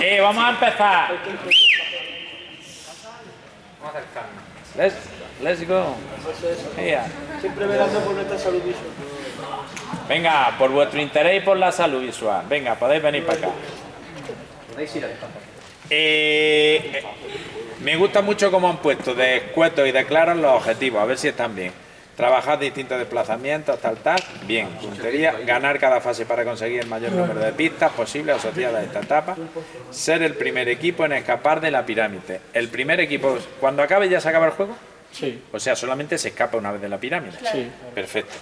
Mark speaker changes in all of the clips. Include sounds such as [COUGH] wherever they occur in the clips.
Speaker 1: Eh, vamos a empezar.
Speaker 2: Vamos a acercarnos.
Speaker 1: Let's, let's go. Yeah.
Speaker 3: Siempre velando por nuestra salud visual.
Speaker 1: Venga, por vuestro interés y por la salud visual. Venga, podéis venir para acá.
Speaker 2: Podéis ir al.
Speaker 1: Eh, me gusta mucho cómo han puesto de escuetos y de claros los objetivos, a ver si están bien. Trabajar distintos desplazamientos, tal, tal, bien. Puntería, ganar cada fase para conseguir el mayor número de pistas posible asociadas a esta etapa. Ser el primer equipo en escapar de la pirámide. El primer equipo, cuando acabe ya se acaba el juego.
Speaker 3: Sí,
Speaker 1: O sea, solamente se escapa una vez de la pirámide.
Speaker 3: sí.
Speaker 1: Perfecto.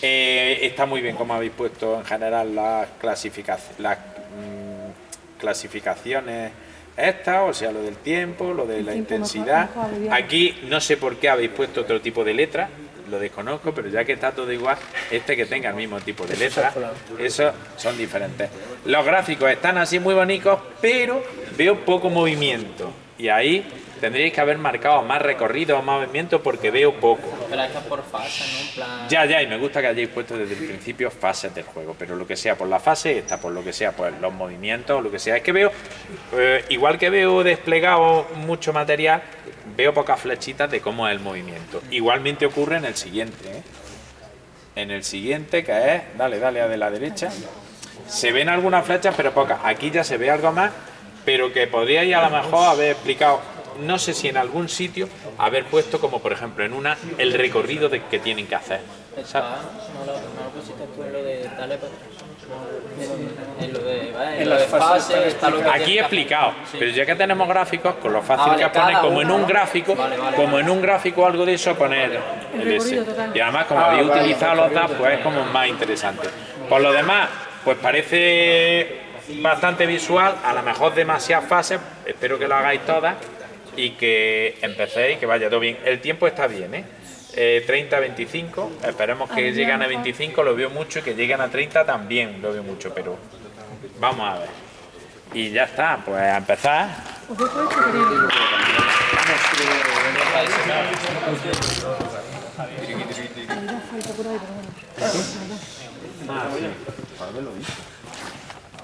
Speaker 1: Eh, está muy bien como habéis puesto en general las, clasificac- las mm, clasificaciones estas, o sea, lo del tiempo, lo de la intensidad. Aquí no sé por qué habéis puesto otro tipo de letra, lo desconozco, pero ya que está todo igual, este que tenga el mismo tipo de letra, esos son diferentes. Los gráficos están así muy bonitos, pero veo poco movimiento. Y ahí tendríais que haber marcado más recorrido o más movimiento porque veo poco.
Speaker 2: Pero es que por fase, ¿no? En plan...
Speaker 1: Ya, ya, y me gusta que hayáis puesto desde el principio fases del juego, pero lo que sea por la fase, esta por lo que sea por los movimientos, lo que sea. Es que veo, eh, igual que veo desplegado mucho material, veo pocas flechitas de cómo es el movimiento. Igualmente ocurre en el siguiente, ¿eh? En el siguiente, que es, dale, dale a de la derecha, se ven algunas flechas, pero pocas. Aquí ya se ve algo más, pero que podríais a lo mejor haber explicado, no sé si en algún sitio, haber puesto como por ejemplo en una, el recorrido de, que tienen que hacer.
Speaker 2: Está, en lo de dale para En lo de, ¿vale? En
Speaker 3: En
Speaker 2: lo
Speaker 3: las
Speaker 2: de
Speaker 3: fases
Speaker 2: fase,
Speaker 3: están
Speaker 2: está lo que
Speaker 1: Aquí explicado.
Speaker 2: Sí.
Speaker 1: pero ya que tenemos gráficos, con lo fácil
Speaker 2: Ah, vale,
Speaker 1: que pone,
Speaker 2: cada
Speaker 1: como en un gráfico,
Speaker 2: Vale, vale,
Speaker 1: como
Speaker 2: vale.
Speaker 1: en un gráfico algo de eso, poner el ese.
Speaker 4: total.
Speaker 1: Y además, como
Speaker 3: Ah,
Speaker 1: habéis
Speaker 3: vale,
Speaker 1: utilizado los DAS, pues es como más interesante. Por lo demás, pues parece bastante visual, a lo mejor demasiadas fases, espero que lo hagáis todas y que empecéis, que vaya todo bien. El tiempo está bien, ¿eh? Eh, 30 25, esperemos que
Speaker 4: Adrián,
Speaker 1: lleguen a
Speaker 4: Juan.
Speaker 1: 25, lo veo mucho, y que lleguen a 30 también lo veo mucho, pero vamos a ver. Y ya está, pues a empezar.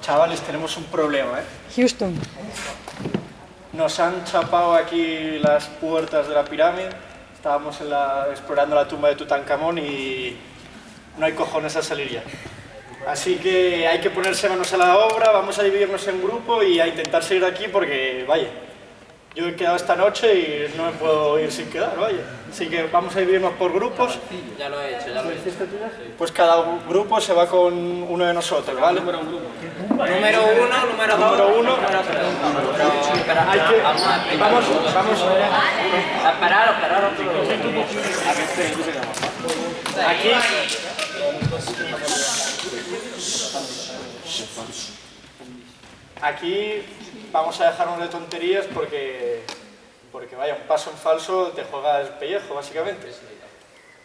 Speaker 3: Chavales, tenemos un problema, ¿eh?
Speaker 4: Houston.
Speaker 3: Nos han chapado aquí las puertas de la pirámide. Estábamos en la- explorando la tumba de Tutankamón y no hay cojones a salir ya. Así que hay que ponerse manos a la obra, vamos a dividirnos en grupo y a intentar salir de aquí porque, vaya, yo he quedado esta noche y no me puedo ir sin quedar, vaya. Así que vamos a dividirnos por grupos.
Speaker 2: Ya lo he hecho, ya lo he hecho.
Speaker 3: Pues cada grupo se va con uno de nosotros, ¿vale?
Speaker 2: Número uno, número dos,
Speaker 3: Número uno.
Speaker 2: número tres. Espera,
Speaker 3: Hay que-
Speaker 2: vamos.
Speaker 3: Vamos, vamos.
Speaker 2: Esperaros, esperaros.
Speaker 3: Aquí. Aquí vamos a dejarnos de tonterías porque, porque vaya, un paso en falso te juega el pellejo, básicamente.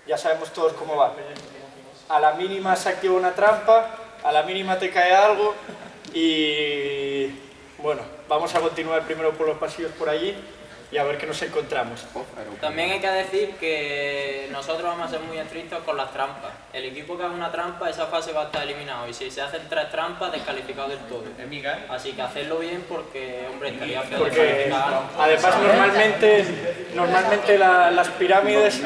Speaker 3: Ya sabemos todos cómo va. A la mínima se activa una trampa, a la mínima te cae algo y bueno, vamos a continuar primero por los pasillos por allí y a ver qué nos encontramos.
Speaker 2: También hay que decir que nosotros vamos a ser muy estrictos con las trampas. El equipo que haga una trampa, esa fase va a estar eliminado. Y si se hacen tres trampas, descalificado del todo. Así que hacerlo bien porque, hombre, estaría feo
Speaker 3: Porque además normalmente, normalmente la- las pirámides,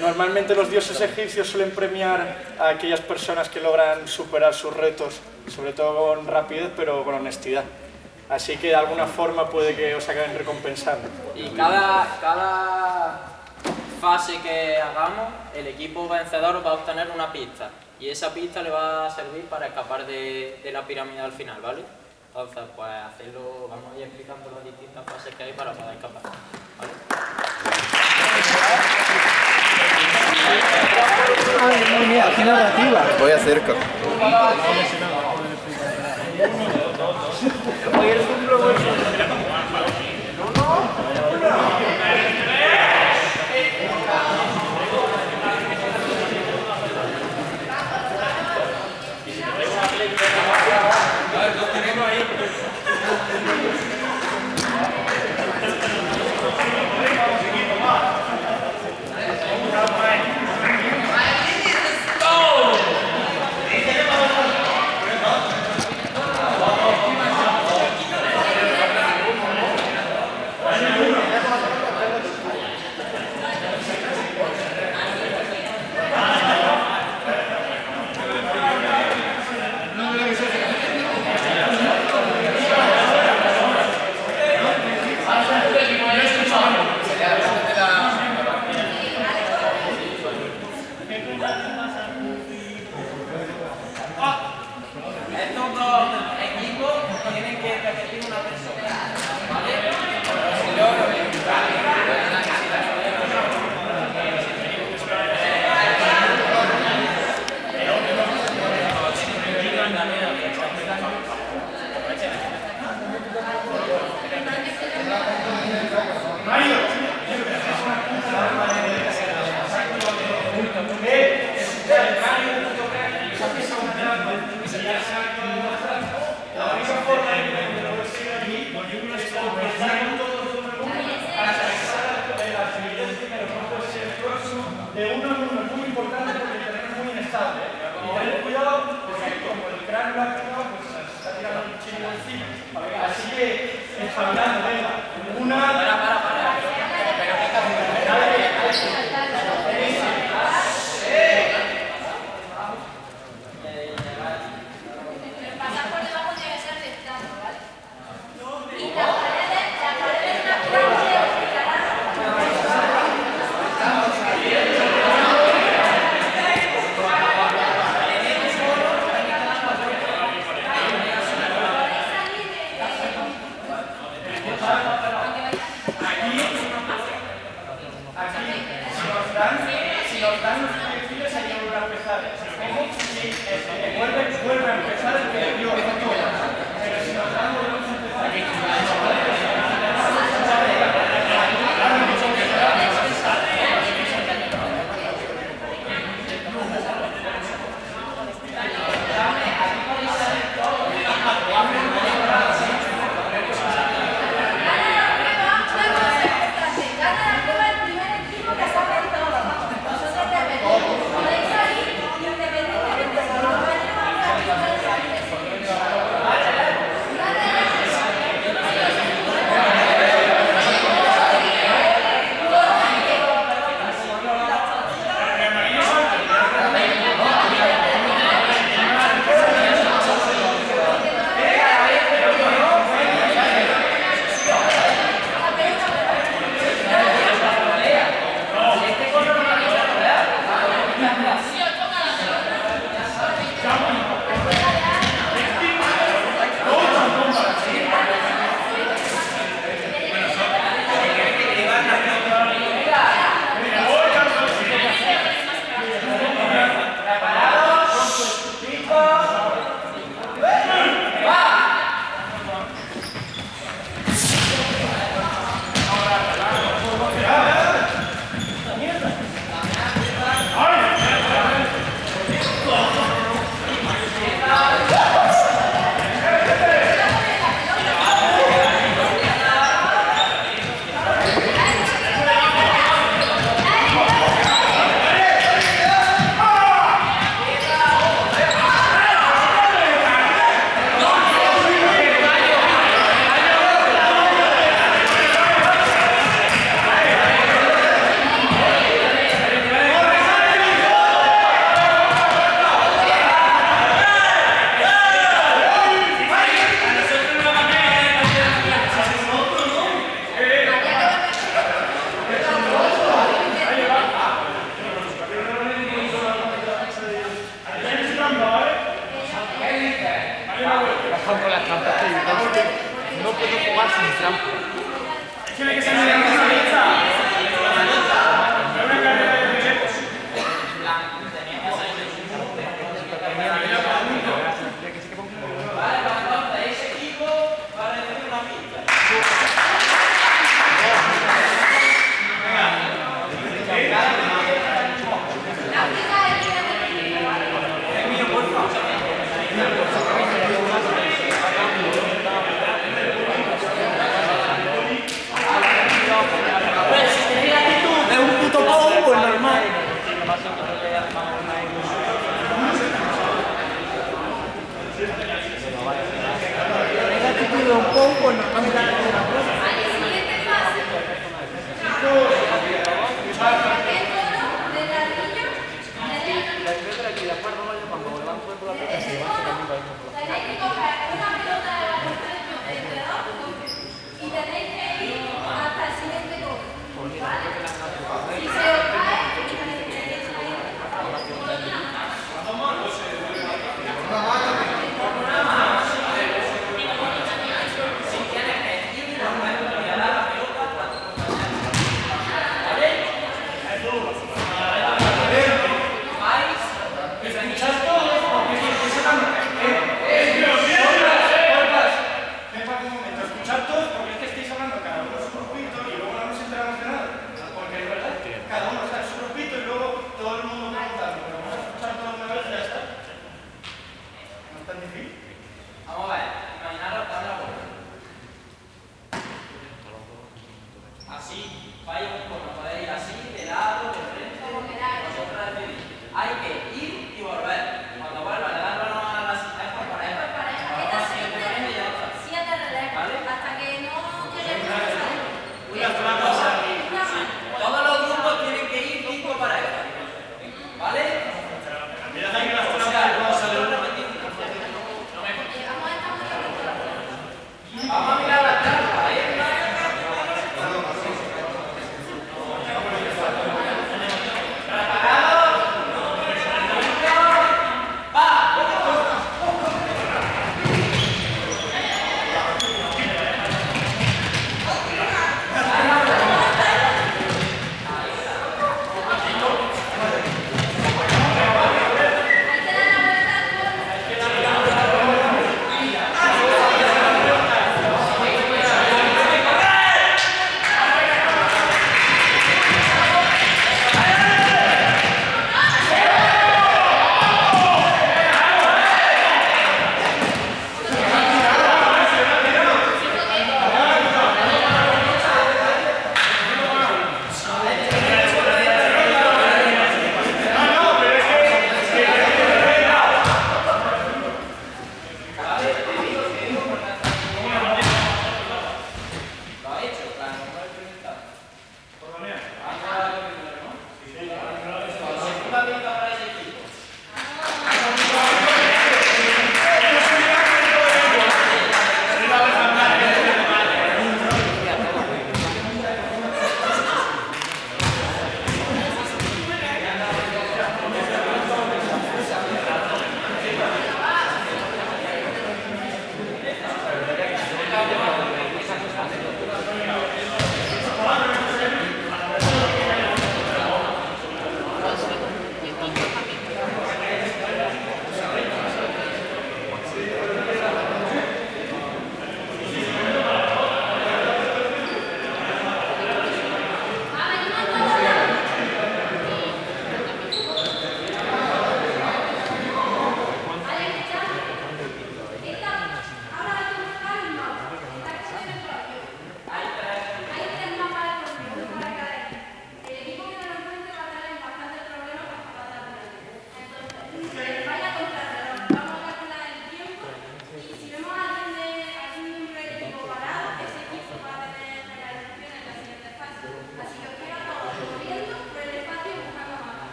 Speaker 3: normalmente los dioses egipcios suelen premiar a aquellas personas que logran superar sus retos, sobre todo con rapidez pero con honestidad. Así que de alguna forma puede que os acaben recompensando.
Speaker 2: Y cada, cada fase que hagamos, el equipo vencedor va a obtener una pista. Y esa pista le va a servir para escapar de, de la pirámide al final, ¿vale? Entonces, pues hacerlo, vamos a ir explicando las distintas fases que hay para poder escapar. ¿vale?
Speaker 4: Ay, madre mía, qué narrativa.
Speaker 5: Voy
Speaker 2: Hoy el cumplo တာနဲ့တော့ que espabilarnos.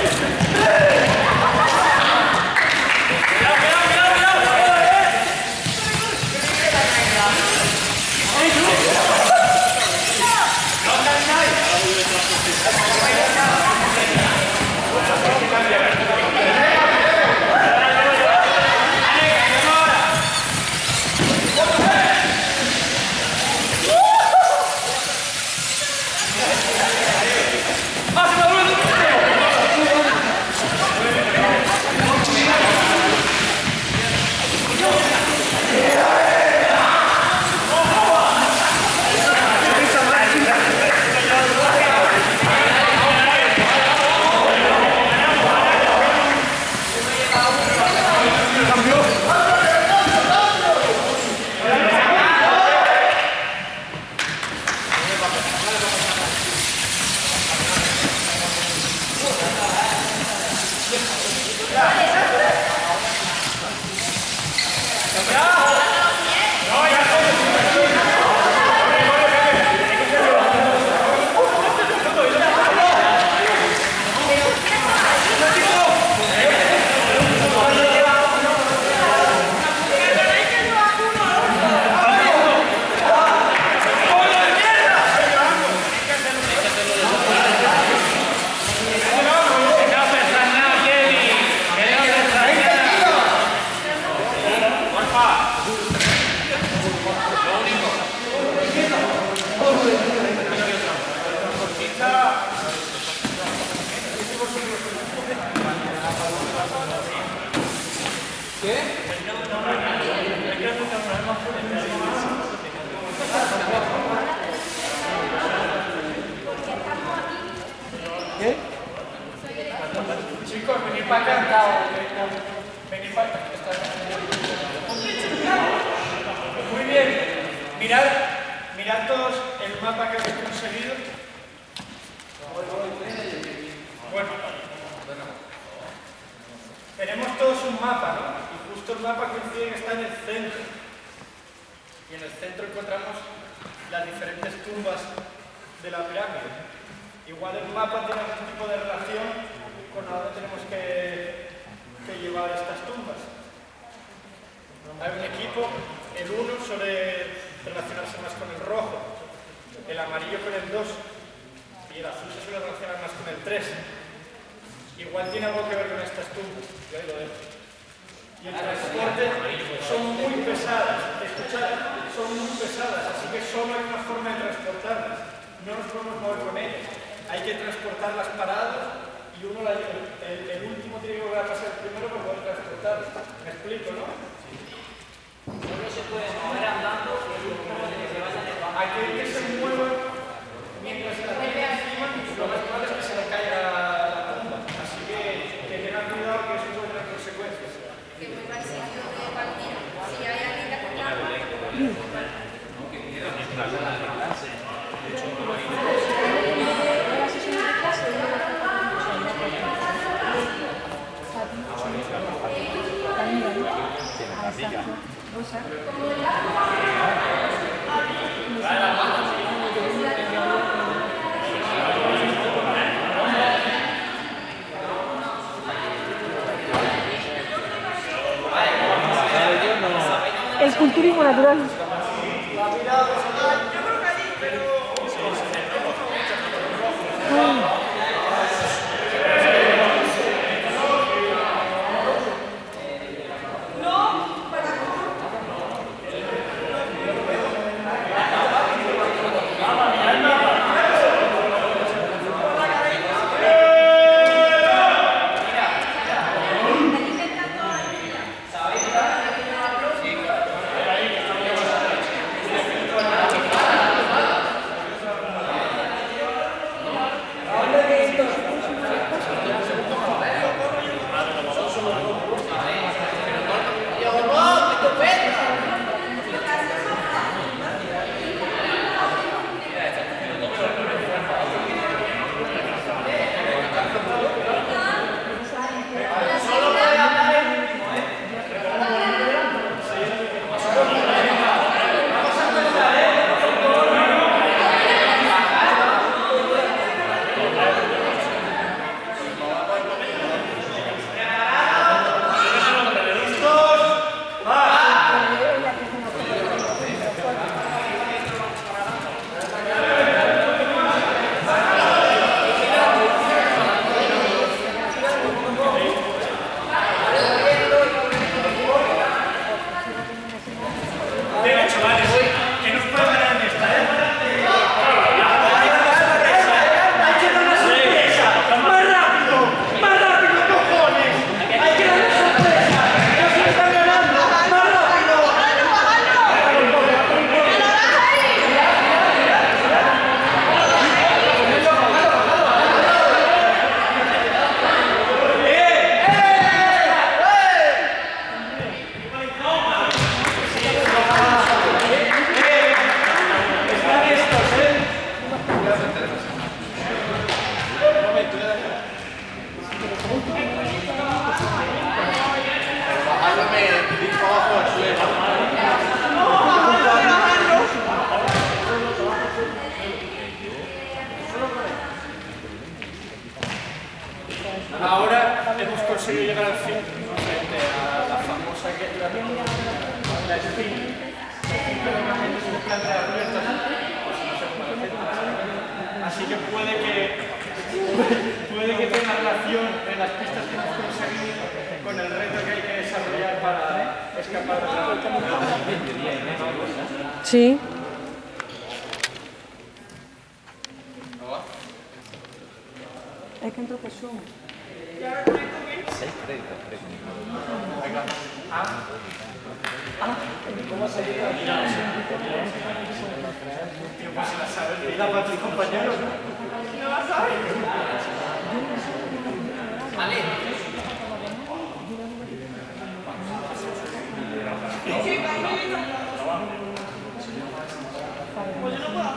Speaker 2: Hey! Muy bien. Mirad,
Speaker 3: mirad todos el mapa que hemos conseguido. Bueno, tenemos todos un mapa, ¿no? Y justo el mapa coincide que está en el centro. Y en el centro encontramos las diferentes tumbas de la pirámide. Igual el mapa tiene algún tipo de relación con a dónde tenemos que, que llevar estas tumbas. Hay un equipo, el 1 suele relacionarse más con el rojo, el amarillo con el 2 y el azul se suele relacionar más con el 3. Igual tiene algo que ver con estas tumbas, yo ahí lo dejo. Y el transporte son muy pesadas, escuchad, son muy pesadas, así que solo hay una forma de transportarlas. No nos podemos mover con ellas. Hay que transportarlas paradas y uno la- el, el último tiene que volver a pasar el primero para poder transportarlas. Me explico, ¿no?
Speaker 2: Solo se puede mover andando y el último tiene que vaya de
Speaker 3: Aquel que se mueva mientras la tiene encima, lo más probable es que se le caiga la tumba. Así que, que tengan cuidado que eso puede tener consecuencias.
Speaker 6: Que vuelva al sitio de partida. Si hay alguien que acompaña,
Speaker 7: la Ah, exacto. Rosa. El culturismo natural.
Speaker 3: Ek kan dit persoon. Ja, ¿cómo
Speaker 7: Pues
Speaker 3: yo no puedo.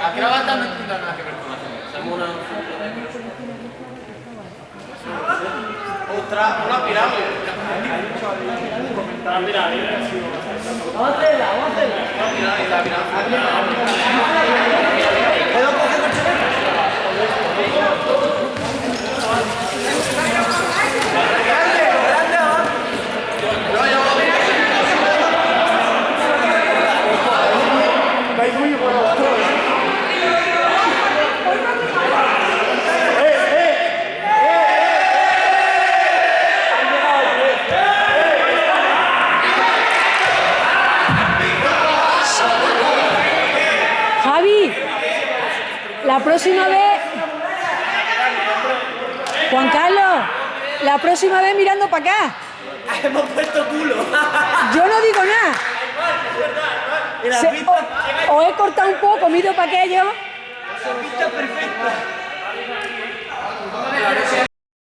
Speaker 3: ¿A qué va a estar nada que ver con la? Ostras, una pirámide.
Speaker 8: Vamos a hacerla, vamos a hacerla.
Speaker 3: Pirámide, la pirámide.
Speaker 7: La próxima vez. Juan Carlos, la próxima vez mirando para acá.
Speaker 8: Hemos puesto culo. [LAUGHS]
Speaker 7: Yo no digo nada. Se- o- os he cortado un poco, miro para aquello.
Speaker 8: la pista perfecta.